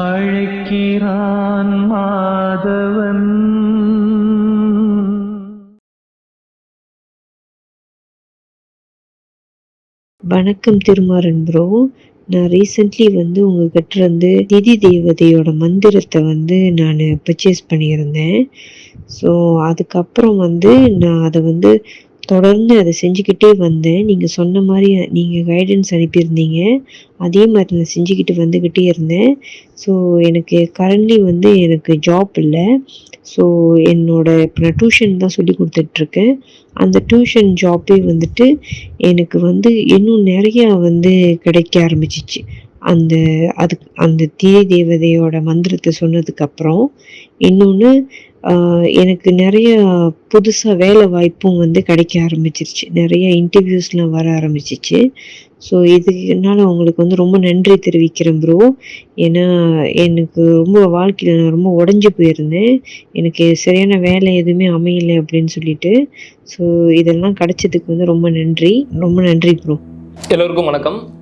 அழைக்கிறான் மாதவன். வணக்கம் திருமாறன் ப்ரோ நான் ரீசெண்ட்லி வந்து உங்ககிட்ட இருந்து திதி தேவதையோட மந்திரத்தை வந்து நான் பர்ச்சேஸ் பண்ணியிருந்தேன். ஸோ அதுக்கப்புறம் வந்து நான் அதை வந்து தொடர்ந்து அதை செஞ்சுக்கிட்டே வந்தேன் நீங்கள் சொன்ன மாதிரி நீங்கள் கைடன்ஸ் அனுப்பியிருந்தீங்க. அதே மாதிரி நான் செஞ்சுக்கிட்டு வந்துக்கிட்டே இருந்தேன். ஸோ எனக்கு கரண்ட்லி வந்து எனக்கு ஜாப் இல்லை. ஸோ என்னோட இப்போ நான் டியூஷன் தான் சொல்லி கொடுத்துட்ருக்கேன். அந்த டியூஷன் ஜாப்பே வந்துட்டு எனக்கு வந்து இன்னும் நிறையா வந்து கிடைக்க ஆரம்பிச்சிச்சு. அந்த அதுக்கு அந்த தீய தேவதையோட மந்திரத்தை சொன்னதுக்கப்புறம் இன்னொன்று எனக்கு நிறைய புதுசாக வேலை வாய்ப்பும் வந்து கிடைக்க ஆரம்பிச்சிருச்சு. நிறைய இன்டர்வியூஸ்லாம் வர ஆரம்பிச்சிச்சு. ஸோ இதுனால உங்களுக்கு வந்து ரொம்ப நன்றி தெரிவிக்கிறேன் ப்ரோ ஏன்னா எனக்கு ரொம்ப வாழ்க்கையில் நான் ரொம்ப உடஞ்சி போயிருந்தேன். எனக்கு சரியான வேலை எதுவுமே அமையலை அப்படின்னு சொல்லிட்டு. ஸோ இதெல்லாம் கிடைச்சதுக்கு வந்து ரொம்ப நன்றி. ரொம்ப நன்றி ப்ரோ எல்லோருக்கும் வணக்கம்.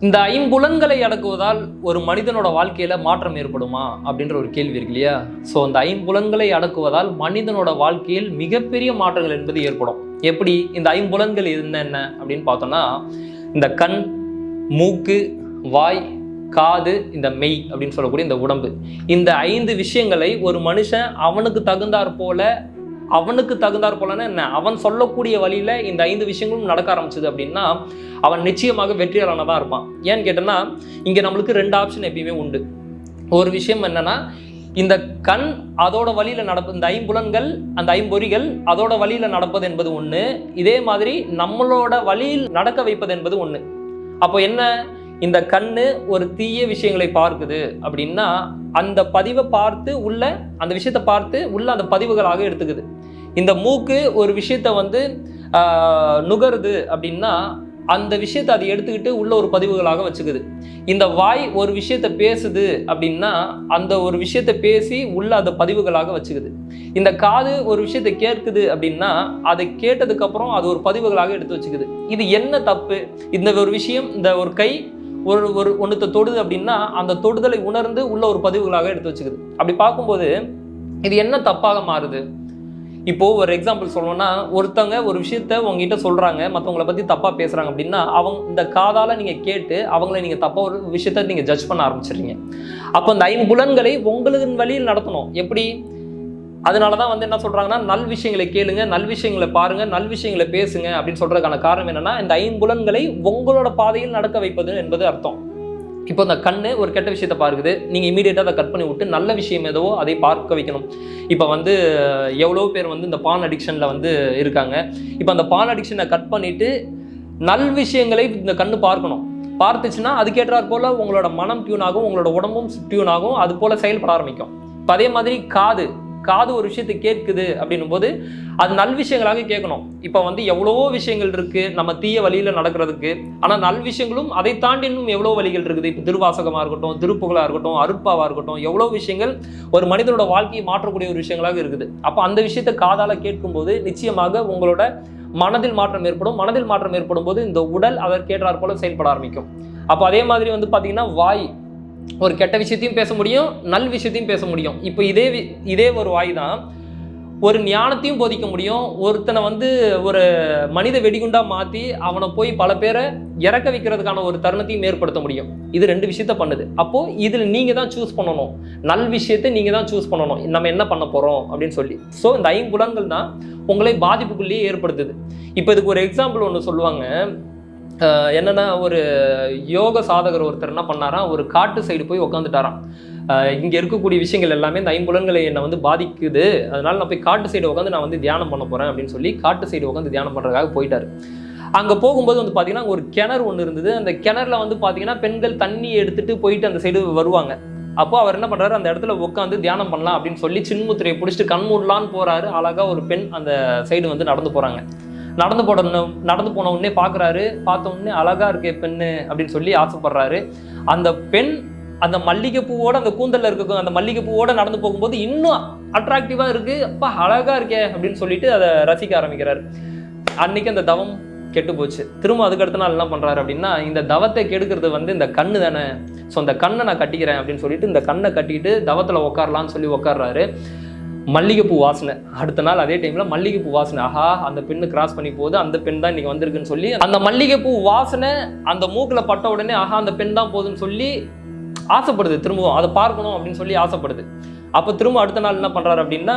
இந்த ஐம்புலன்களை அடக்குவதால் ஒரு மனிதனோட வாழ்க்கையில மாற்றம் ஏற்படுமா அப்படின்ற ஒரு கேள்வி இருக்கு இல்லையா? ஸோ அந்த ஐம்புலன்களை அடக்குவதால் மனிதனோட வாழ்க்கையில் மிகப்பெரிய மாற்றங்கள் என்பது ஏற்படும். எப்படி? இந்த ஐம்புலன்கள் என்னென்ன அப்படின்னு பார்த்தோம்னா இந்த கண் மூக்கு வாய் காது இந்த மெய் அப்படின்னு சொல்லக்கூடிய இந்த உடம்பு. இந்த ஐந்து விஷயங்களை ஒரு மனுஷன் அவனுக்கு தகுந்தாற் போல அவனுக்கு தகுந்தாற் போலன்னா என்ன? அவன் சொல்லக்கூடிய வழியில் இந்த ஐந்து விஷயங்களும் நடக்க ஆரம்பிச்சது அப்படின்னா அவன் நிச்சயமாக வெற்றியாளனாக இருப்பான். ஏன்னு கேட்டோன்னா இங்கே நம்மளுக்கு ரெண்டு ஆப்ஷன் எப்பயுமே உண்டு. ஒரு விஷயம் என்னென்னா இந்த கண் அதோட வழியில் நடப்பு இந்த ஐம்புலன்கள் அந்த ஐம்பொறிகள் அதோட வழியில் நடப்பது என்பது ஒன்று இதே மாதிரி நம்மளோட வழியில் நடக்க வைப்பது என்பது ஒன்று அப்போ என்ன? இந்த கண்ணு ஒரு தீய விஷயங்களை பார்க்குது அப்படின்னா அந்த பதிவை பார்த்து உள்ள அந்த விஷயத்தை பார்த்து உள்ள அந்த பதிவுகளாக எடுத்துக்குது. இந்த மூக்கு ஒரு விஷயத்த வந்து நுகருது அப்படின்னா அந்த விஷயத்தை அதை எடுத்துக்கிட்டு உள்ள ஒரு பதிவுகளாக வச்சுக்குது. இந்த வாய் ஒரு விஷயத்த பேசுது அப்படின்னா அந்த ஒரு விஷயத்த பேசி உள்ள அந்த பதிவுகளாக வச்சுக்குது. இந்த காது ஒரு விஷயத்த கேட்குது அப்படின்னா அதை கேட்டதுக்கப்புறம் அது ஒரு பதிவுகளாக எடுத்து வச்சுக்குது. இது என்ன தப்பு? இந்த ஒரு விஷயம் இந்த ஒரு கை ஒரு ஒரு ஒன்றத்தை தொடுது அப்படின்னா அந்த தொடுதலை உணர்ந்து உள்ள ஒரு பதிவுகளாக எடுத்து வச்சுக்குது. அப்படி பார்க்கும்போது இது என்ன தப்பாக மாறுது? இப்போது ஒரு எக்ஸாம்பிள் சொல்லணும்னா ஒருத்தவங்க ஒரு விஷயத்த உங்ககிட்ட சொல்கிறாங்க மற்றவங்கள பற்றி தப்பாக பேசுகிறாங்க அப்படின்னா அவங்க இந்த காதால் நீங்கள் கேட்டு அவங்கள நீங்கள் தப்பாக ஒரு விஷயத்த நீங்கள் ஜட்ஜ் பண்ண ஆரம்பிச்சிடுறீங்க. அப்போ அந்த ஐம்புலன்களை உங்களுக்கு வழியில் நடத்தணும். எப்படி? அதனால தான் வந்து என்ன சொல்கிறாங்கன்னா நல் விஷயங்களை கேளுங்க நல் விஷயங்களை பாருங்க நல் விஷயங்களை பேசுங்க அப்படின்னு சொல்றதுக்கான காரணம் என்னன்னா இந்த ஐம்புலன்களை உங்களோட பாதையில் நடக்க வைப்பது என்பது அர்த்தம். இப்போ இந்த கண்ணு ஒரு கெட்ட விஷயத்தை பார்க்குது. நீங்கள் இமீடியட்டாக அதை கட் பண்ணி விட்டு நல்ல விஷயம் எதுவோ அதை பார்க்க வைக்கணும். இப்போ வந்து எவ்வளோ பேர் வந்து இந்த பான் அடிக்ஷனில் வந்து இருக்காங்க. இப்போ அந்த பான் அடிக்ஷனை கட் பண்ணிவிட்டு நல் விஷயங்களை இந்த கண்ணு பார்க்கணும். பார்த்துச்சுன்னா அதுக்கேற்றாற் போல் உங்களோட மனம் டியூன் ஆகும் உங்களோட உடம்பும் டியூன் ஆகும் அது போல் செயல்பட ஆரம்பிக்கும். இப்போ அதே மாதிரி காது. காது ஒரு விஷயத்தை கேட்குது அப்படின்னும் போது அது நல் விஷயங்களாக கேட்கணும். இப்போ வந்து எவ்வளவோ விஷயங்கள் இருக்கு நம்ம தீய வழியில் நடக்கிறதுக்கு. ஆனால் நல் விஷயங்களும் அதை தாண்டி இன்னும் எவ்வளோ வழிகள் இருக்குது. இப்போ திருவாசகமாக இருக்கட்டும் திருப்புகளாக இருக்கட்டும் அருட்பாவாக இருக்கட்டும் எவ்வளோ விஷயங்கள் ஒரு மனிதனோட வாழ்க்கையை மாற்றக்கூடிய ஒரு விஷயங்களாக இருக்குது. அப்போ அந்த விஷயத்தை காதால் கேட்கும்போது நிச்சயமாக உங்களோட மனதில் மாற்றம் ஏற்படும். மனதில் மாற்றம் ஏற்படும் போது இந்த உடல் அதற்கேற்றாற் போல செயல்பட ஆரம்பிக்கும். அப்போ அதே மாதிரி வந்து பார்த்தீங்கன்னா வாய். ஒரு கெட்ட விஷயத்தையும் பேச முடியும் நல் விஷயத்தையும் பேச முடியும். இப்போ இதே வி- இதே ஒரு வாய் தான் ஒரு ஞானத்தையும் போதிக்க முடியும். ஒருத்தனை வந்து ஒரு மனித வெடிகுண்டாக மாற்றி அவனை போய் பல பேரை இறக்க வைக்கிறதுக்கான ஒரு தருணத்தையும் ஏற்படுத்த முடியும். இது ரெண்டு விஷயத்த பண்ணுது. அப்போது இதில் நீங்கள் தான் சூஸ் பண்ணணும். நல் விஷயத்தை நீங்கள் தான் சூஸ் பண்ணணும். நம்ம என்ன பண்ண போகிறோம் அப்படின்னு சொல்லி. ஸோ இந்த ஐம்புலன்கள் தான் உங்களை பாதிப்புக்குள்ளேயே ஏற்படுத்துது. இப்போ இதுக்கு ஒரு எக்ஸாம்பிள் ஒன்று சொல்லுவாங்க. என்னென்னா ஒரு யோக சாதகர் ஒருத்தர் என்ன பண்ணாராம் ஒரு காட்டு சைடு போய் உட்காந்துட்டாராம் இங்கே இருக்கக்கூடிய விஷயங்கள் எல்லாமே இந்த ஐம்புலன்களை என்னை வந்து பாதிக்குது. அதனால நான் போய் காட்டு சைடு உட்காந்து நான் வந்து தியானம் பண்ண போகிறேன் அப்படின்னு சொல்லி காட்டு சைடு உட்காந்து தியானம் பண்ணுறதுக்காக போயிட்டார். அங்கே போகும்போது வந்து பார்த்தீங்கன்னா ஒரு கிணறு ஒன்று இருந்தது. அந்த கிணறுல வந்து பார்த்தீங்கன்னா பெண்கள் தண்ணி எடுத்துகிட்டு போயிட்டு அந்த சைடு வருவாங்க. அப்போ அவர் என்ன பண்ணுறாரு அந்த இடத்துல உட்காந்து தியானம் பண்ணலாம் அப்படின்னு சொல்லி சின்முத்திரையை பிடிச்சிட்டு கண் போகிறாரு அழகாக ஒரு பெண் அந்த சைடு வந்து நடந்து போகிறாங்க நடந்து போடணும் நடந்து போன உடனே பார்க்குறாரு பார்த்த உடனே அழகாக இருக்கே பெண்ணு அப்படின்னு சொல்லி ஆசைப்படுறாரு. அந்த பெண் அந்த மல்லிகைப்பூவோட அந்த கூந்தலில் இருக்க அந்த மல்லிகைப்பூவோட நடந்து போகும்போது இன்னும் அட்ராக்டிவாக இருக்குது அப்பா அழகாக இருக்கே அப்படின்னு சொல்லிட்டு அதை ரசிக்க ஆரம்பிக்கிறார். அன்னைக்கு அந்த தவம் கெட்டு போச்சு. திரும்ப அதுக்கடுத்த நாள் என்ன பண்ணுறாரு அப்படின்னா இந்த தவத்தை கெடுக்கிறது வந்து இந்த கண்ணு தானே. ஸோ அந்த கண்ணை நான் கட்டிக்கிறேன் அப்படின்னு சொல்லிட்டு இந்த கண்ணை கட்டிட்டு தவத்தில் உட்காரலாம்னு சொல்லி உட்கார்றாரு மல்லிகைப்பூ வாசனை. அடுத்த நாள் அதே டைம்ல மல்லிகைப்பூ வாசனை. ஆஹா அந்த பெண்ணு கிராஸ் பண்ணி போகுது. அந்த பெண் தான் இன்னைக்கு வந்திருக்குன்னு சொல்லி அந்த மல்லிகைப்பூ வாசனை அந்த மூக்கில் பட்ட உடனே ஆஹா அந்த பெண் தான் போகுதுன்னு சொல்லி ஆசைப்படுது. திரும்பவும் அதை பார்க்கணும் அப்படின்னு சொல்லி ஆசைப்படுது. அப்போ திரும்ப அடுத்த நாள் என்ன பண்றாரு அப்படின்னா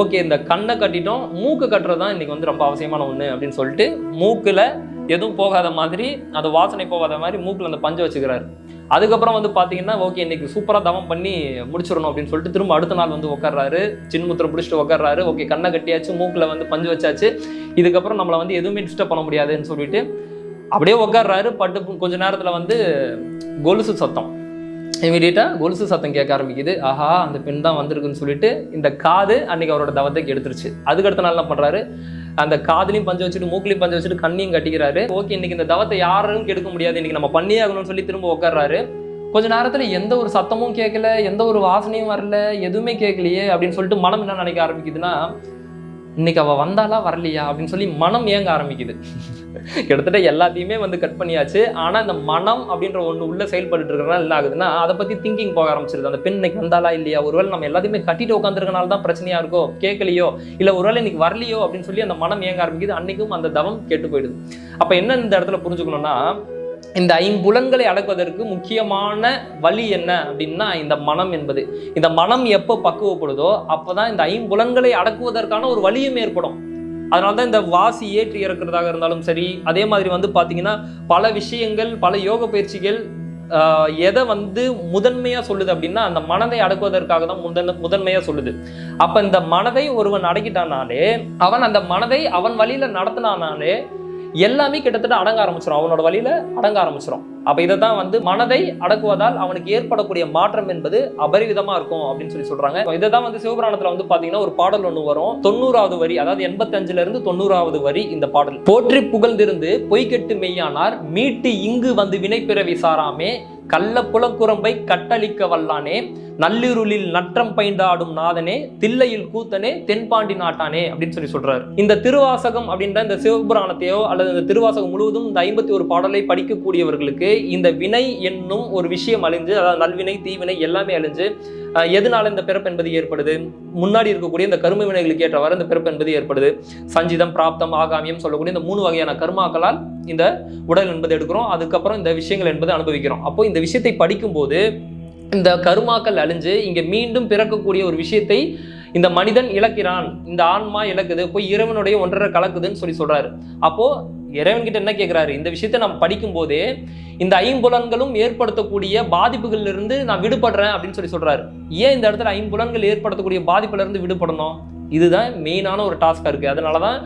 ஓகே இந்த கண்ணை கட்டிட்டோம். மூக்கு கட்டுறது தான் இன்னைக்கு வந்து ரொம்ப அவசியமான ஒன்று அப்படின்னு சொல்லிட்டு மூக்கில் எதுவும் போகாத மாதிரி அந்த வாசனை போகாத மாதிரி மூக்கில் அந்த பஞ்சை வச்சுக்கிறாரு. அதுக்கப்புறம் வந்து பார்த்தீங்கன்னா ஓகே இன்னைக்கு சூப்பராக தவம் பண்ணி முடிச்சிடணும் அப்படின்னு சொல்லிட்டு திரும்ப அடுத்த நாள் வந்து உட்கார்றாரு சின்முத்திரம் பிடிச்சிட்டு உட்கார்றாரு ஓகே கண்ணை கட்டியாச்சு மூக்கில் வந்து பஞ்சு வச்சாச்சு. இதுக்கப்புறம் நம்மளை வந்து எதுவுமே டிஸ்டர்ப் பண்ண முடியாதுன்னு சொல்லிட்டு அப்படியே உட்கார்றாரு பட்டு கொஞ்ச நேரத்தில் வந்து கொலுசு சத்தம். இமீடியட்டாக கொலுசு சத்தம் கேட்க ஆரம்பிக்குது. ஆஹா அந்த பெண் தான் வந்திருக்குன்னு சொல்லிட்டு இந்த காது அன்னைக்கு அவரோட தவத்தை எடுத்துருச்சு அதுக்கு அடுத்த நாள் என்ன பண்ணுறாரு அந்த காதலையும் பஞ்சு வச்சுட்டு மூக்கிலையும் பஞ்சு வச்சுட்டு கண்ணையும் கட்டிக்கிறாரு. ஓகே இன்னைக்கு இந்த தவத்தை யாரும் கெடுக்க முடியாது. இன்னைக்கு நம்ம பண்ணியே ஆகணும்னு சொல்லி திரும்ப உட்கார்றாரு கொஞ்ச நேரத்துல எந்த ஒரு சத்தமும் கேட்கல எந்த ஒரு வாசனையும் வரல எதுவுமே கேட்கலையே அப்படின்னு சொல்லிட்டு மனம் என்ன நினைக்க ஆரம்பிக்குதுன்னா இன்னைக்கு அவள் வந்தாலா வரலையா அப்படின்னு சொல்லி மனம் ஏங்க ஆரம்பிக்குது. கிட்டத்தட்ட எல்லாத்தையுமே வந்து கட் பண்ணியாச்சு. ஆனால் இந்த மனம் அப்படின்ற ஒன்று உள்ளே செயல்பட்டு இருக்கிறனால என்ன ஆகுதுன்னா அதை பற்றி திங்கிங் போக ஆரம்பிச்சிருது. அந்த பெண் இன்னைக்கு வந்தாலா இல்லையா? ஒருவேளை நம்ம எல்லாத்தையுமே கட்டிட்டு உட்காந்துருக்கனால தான் பிரச்சனையாக இருக்கோ கேட்கலையோ இல்லை ஒருவேளை இன்னைக்கு வரலையோ அப்படின்னு சொல்லி அந்த மனம் ஏங்க ஆரம்பிக்குது. அன்னைக்கும் அந்த தவம் கெட்டு போயிடுது. அப்போ என்ன இந்த இடத்துல புரிஞ்சுக்கணும்னா இந்த ஐம்புலன்களை அடக்குவதற்கு முக்கியமான வழி என்ன அப்படின்னா இந்த மனம் என்பது. இந்த மனம் எப்போ பக்குவப்படுதோ அப்பதான் இந்த ஐம்புலன்களை அடக்குவதற்கான ஒரு வழியும் ஏற்படும். அதனால தான் இந்த வாசி ஏற்றி இறக்குறதாக இருந்தாலும் சரி அதே மாதிரி வந்து பார்த்தீங்கன்னா பல விஷயங்கள் பல யோக பயிற்சிகள் எதை வந்து முதன்மையாக சொல்லுது அப்படின்னா அந்த மனதை அடக்குவதற்காக தான் முதன் முதன்மையாக சொல்லுது. அப்போ இந்த மனதை ஒருவன் அடக்கிட்டானாலே அவன் அந்த மனதை அவன் வழியில் நடத்தினானாலே எல்லாமே கிட்டத்தட்ட அடங்க ஆரம்பிச்சிடும் அவனோட வழியில அடங்க ஆரம்பிச்சிடும் அப்ப இதை தான் வந்து மனதை அடக்குவதால் அவனுக்கு ஏற்படக்கூடிய மாற்றம் என்பது அபரிவிதமா இருக்கும் அப்படின்னு சொல்லி சொல்றாங்க. இதை தான் வந்து சிவபுராணத்துல வந்து பாத்தீங்கன்னா ஒரு பாடல் ஒன்று வரும். தொண்ணூறாவது வரி அதாவது எண்பத்தஞ்சுல இருந்து தொண்ணூறாவது வரி இந்த பாடல். போற்றி புகழ்ந்திருந்து பொய்கெட்டு மெய்யானார் மீட்டு இங்கு வந்து வினைப்பிறவி சாராமே கள்ள புலக்குரம்பை கட்டளிக்க வல்லானே நள்ளிருளில் நற்றம் பைண்டாடும் நாதனே தில்லையில் கூத்தனே தென்பாண்டி நாட்டானே அப்படின்னு சொல்லி சொல்றாரு. இந்த திருவாசகம் அப்படின்ற இந்த சிவபுராணத்தையோ அல்லது இந்த திருவாசகம் முழுவதும் இந்த ஐம்பத்தி ஒரு பாடலை படிக்கக்கூடியவர்களுக்கு இந்த வினை என்னும் ஒரு விஷயம் அழிஞ்சு அதாவது நல்வினை தீவினை எல்லாமே அழிஞ்சு எதனால இந்த பிறப்பு என்பது ஏற்படுது? முன்னாடி இருக்கக்கூடிய இந்த கரும வினைகளுக்கு ஏற்றவாறு இந்த பிறப்பு என்பது ஏற்படுது. சஞ்சிதம் பிராப்தம் ஆகாமியம் சொல்லக்கூடிய இந்த மூணு வகையான கர்மாக்களால் இந்த உடல் என்பது எடுக்கிறோம். அதுக்கப்புறம் இந்த விஷயங்கள் என்பது அனுபவிக்கிறோம். அப்போ இந்த விஷயத்தை படிக்கும்போது இந்த கருமாக்கள் அழிஞ்சு இங்க மீண்டும் பிறக்கக்கூடிய ஒரு விஷயத்தை இந்த மனிதன் இழக்கிறான். இந்த ஆன்மா இழக்குது. போய் இறைவனுடைய ஒன்றரை கலக்குதுன்னு சொல்லி சொல்றாரு. அப்போ இறைவன்கிட்ட என்ன கேட்கிறாரு இந்த விஷயத்தை நம்ம படிக்கும் போதே இந்த ஐம்புலன்களும் ஏற்படுத்தக்கூடிய பாதிப்புகள்ல இருந்து நான் விடுபடுறேன் அப்படின்னு சொல்லி சொல்றாரு. ஏன் இந்த இடத்துல ஐம்புலன்கள் ஏற்படுத்தக்கூடிய பாதிப்புல இருந்து விடுபடணும்? இதுதான் மெயினான ஒரு டாஸ்காக இருக்குது அதனால தான்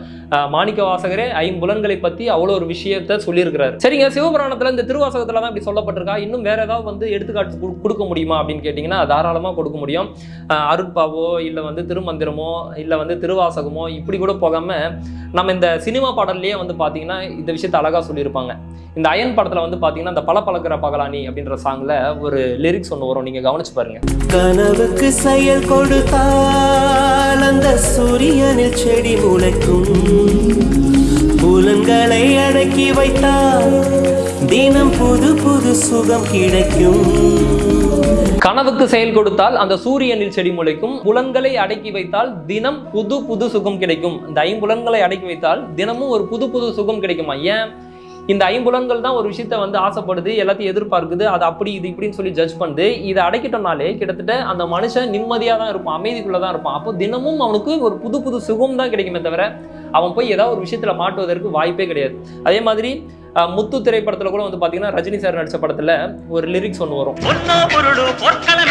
மாணிக்க வாசகரே ஐம்புலன்களை பற்றி அவ்வளோ ஒரு விஷயத்த சொல்லியிருக்கிறார். சரிங்க சிவபுராணத்தில் இந்த திருவாசகத்தில் தான் இப்படி சொல்லப்பட்டிருக்கா. இன்னும் வேறு ஏதாவது வந்து எடுத்துக்காட்டு கொடுக்க முடியுமா அப்படின்னு கேட்டிங்கன்னா தாராளமாக கொடுக்க முடியும். அருட்பாவோ இல்லை வந்து திருமந்திரமோ இல்லை வந்து திருவாசகமோ இப்படி கூட போகாமல் நம்ம இந்த சினிமா பாடல்லையே வந்து பார்த்தீங்கன்னா இந்த விஷயத்தை அழகாக சொல்லியிருப்பாங்க. இந்த அயன் படத்தில் வந்து பார்த்தீங்கன்னா இந்த பல பழக்கிற பகலானி அப்படின்ற சாங்ல ஒரு லிரிக்ஸ் ஒன்று வரும். நீங்கள் கவனிச்சு பாருங்க. கனவுக்கு செயல் கொடுத்தால் அந்த சூரியனில் செடி முளைக்கும். புலன்களை அடக்கி வைத்தால் தினம் புது புது சுகம் கிடைக்கும். கனவுக்கு செயல் கொடுத்தால் அந்த சூரியனில் செடி முளைக்கும். புலன்களை அடக்கி வைத்தால் தினம் புது புது சுகம் கிடைக்கும். இந்த ஐம்புலன்களை அடக்கி வைத்தால் தினமும் ஒரு புது புது சுகம் கிடைக்குமா? ஏன்? இந்த ஐம்புலன்கள் தான் ஒரு விஷயத்த வந்து ஆசைப்படுது எல்லாத்தையும் எதிர்பார்க்குது அது அப்படி இது இப்படின்னு சொல்லி ஜட்ஜ் பண்ணுது. இதை அடைக்கிட்டோம்னாலே கிட்டத்தட்ட அந்த மனுஷன் நிம்மதியாக தான் இருப்பான் அமைதிக்குள்ளே தான் இருப்பான். அப்போ தினமும் அவனுக்கு ஒரு புது புது சுகம் தான் கிடைக்குமே தவிர அவன் போய் ஏதாவது ஒரு விஷயத்துல மாட்டுவதற்கு வாய்ப்பே கிடையாது. அதே மாதிரி முத்து திரைப்படத்துல கூட வந்து பாத்தீங்கன்னா ரஜினி சார் நடிச்ச படத்துல ஒரு லிரிக்ஸ் ஒன்று வரும். பொன்னோ பொருளோ போர்க்களம்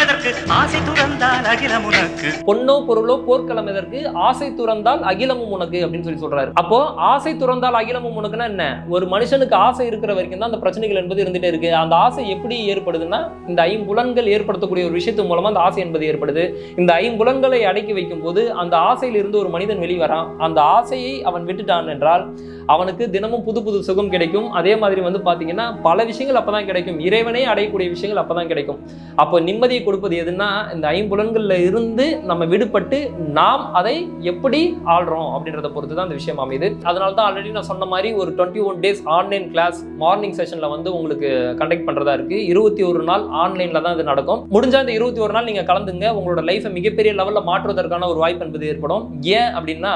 எதற்கு ஆசை துறந்தால் அகிலமும் உனக்கு அப்படின்னு சொல்லி சொல்றாரு. அப்போ ஆசை துறந்தால் அகிலமும் உனக்குன்னா என்ன? ஒரு மனுஷனுக்கு ஆசை இருக்கிற வரைக்கும் தான் அந்த பிரச்சனைகள் என்பது இருந்துட்டே இருக்கு. அந்த ஆசை எப்படி ஏற்படுதுன்னா இந்த ஐம்புலன்கள் ஏற்படுத்தக்கூடிய ஒரு விஷயத்து மூலமா அந்த ஆசை என்பது ஏற்படுது. இந்த ஐம்புலன்களை அடக்கி வைக்கும் போது அந்த ஆசையிலிருந்து ஒரு மனிதன் வெளிவரான். அந்த ஆசையை சொல்லி அவன் விட்டுட்டான் என்றால் அவனுக்கு தினமும் புது புது சுகம் கிடைக்கும். அதே மாதிரி வந்து பார்த்தீங்கன்னா பல விஷயங்கள் அப்பதான் கிடைக்கும். இறைவனே அடையக்கூடிய விஷயங்கள் அப்போதான் கிடைக்கும். அப்போ நிம்மதியை கொடுப்பது எதுன்னா இந்த ஐம்புலன்களில் இருந்து நம்ம விடுபட்டு நாம் அதை எப்படி ஆள்றோம் அப்படின்றத பொறுத்து தான் இந்த விஷயம் அமையுது. அதனால தான் ஆல்ரெடி நான் சொன்ன மாதிரி ஒரு twenty one days online class morning செஷனில் வந்து உங்களுக்கு கண்டக்ட் பண்ணுறதா இருக்கு. இருபத்தி ஒரு நாள் ஆன்லைனில் தான் இது நடக்கும். முடிஞ்சால் இந்த இருபத்தி ஒரு நாள் நீங்கள் கலந்துங்க. உங்களோட லைஃபை மிகப்பெரிய லெவலில் மாற்றுவதற்கான ஒரு வாய்ப்பு என்பது ஏற்படும். ஏன் அப்படின்னா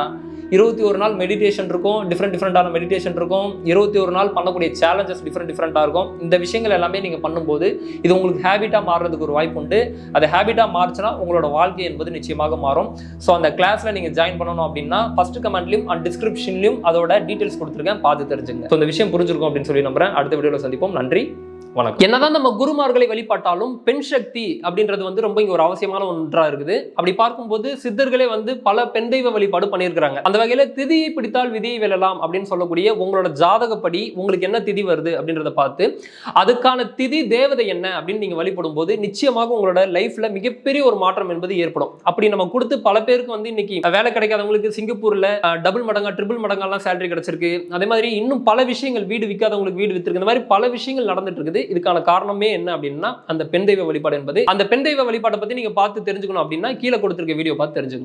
இருபத்தி ஒரு நாள் மெடிடேஷன் இருக்கும் டிஃப்ரெண்ட் டிஃப்ரெண்டான மெடிடேஷன் இருக்கும். இருபத்தி ஒரு நாள் பண்ணக்கூடிய சேலஞ்சஸ் டிஃப்ரெண்ட் டிஃப்ரெண்ட்டாக இருக்கும். இந்த விஷயங்கள் எல்லாமே நீங்கள் பண்ணும்போது இது உங்களுக்கு ஹேபிட்டாக மாறுறதுக்கு ஒரு வாய்ப்பு உண்டு. அது ஹேபிட்டாக மாறுச்சுன்னா உங்களோட வாழ்க்கை என்பது நிச்சயமாக மாறும். ஸோ அந்த கிளாஸில் நீங்கள் ஜாயின் பண்ணணும் அப்படின்னா ஃபஸ்ட்டு கமெண்ட்லையும் அண்ட் டிஸ்கிரிப்ஷன்லையும் அதோட டீட்டெயில்ஸ் கொடுத்துருக்கேன். பார்த்து தெரிஞ்சுங்க. ஸோ இந்த விஷயம் புரிஞ்சிருக்கும் அப்படின்னு சொல்லி நம்புறேன். அடுத்த வீடியோவில் சந்திப்போம். நன்றி. வணக்கம். என்னதான் நம்ம குருமார்களை வழிபாட்டாலும் பெண் சக்தி அப்படின்றது வந்து ரொம்ப இங்க ஒரு அவசியமான ஒன்றா இருக்குது. அப்படி பார்க்கும்போது சித்தர்களே வந்து பல பெண் தெய்வ வழிபாடு பண்ணியிருக்கிறாங்க. அந்த வகையில திதியை பிடித்தால் விதியை வெல்லலாம் அப்படின்னு சொல்லக்கூடிய உங்களோட ஜாதகப்படி உங்களுக்கு என்ன திதி வருது அப்படின்றத பார்த்து அதுக்கான திதி தேவதை என்ன அப்படின்னு நீங்க வழிபடும் போது நிச்சயமாக உங்களோட லைஃப்ல மிகப்பெரிய ஒரு மாற்றம் என்பது ஏற்படும். அப்படி நம்ம கொடுத்து பல பேருக்கு வந்து இன்னைக்கு வேலை கிடைக்காதவங்களுக்கு சிங்கப்பூர்ல டபுள் மடங்கா ட்ரிபிள் மடங்கெல்லாம் சேலரி கிடைச்சிருக்கு. அதே மாதிரி இன்னும் பல விஷயங்கள் வீடு விற்காதவங்களுக்கு வீடு வித்துருக்கு. இந்த மாதிரி பல விஷயங்கள் நடந்துட்டு இருக்குது. இதுக்கான காரணமே என்ன அப்படின்னா அந்த பெண் தெய்வ வழிபாடு என்பது. அந்த பெண் தெய்வ வழிபாட்டை பத்தி நீங்க பார்த்து தெரிஞ்சுக்கணும் அப்படின்னா கீழே கொடுத்திருக்க வீடியோ பார்த்து தெரிஞ்சுக்கணும்